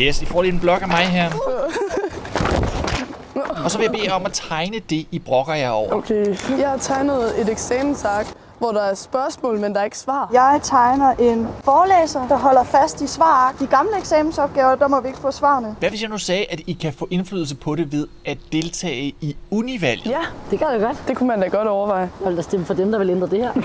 Yes, I får lige en blok af mig her. Og så vil jeg bede jer om at tegne det, I brokker jer over. Okay. Jeg har tegnet et eksamensark, hvor der er spørgsmål, men der er ikke svar. Jeg tegner en forelæser, der holder fast i svar. De gamle eksamensopgaver, der må vi ikke få svarene. Hvad hvis jeg nu sagde, at I kan få indflydelse på det ved at deltage i univalget? Ja, Det kan det da godt. det kunne man da godt overveje. Jeg vil da stemme for dem, der vil ændre det her.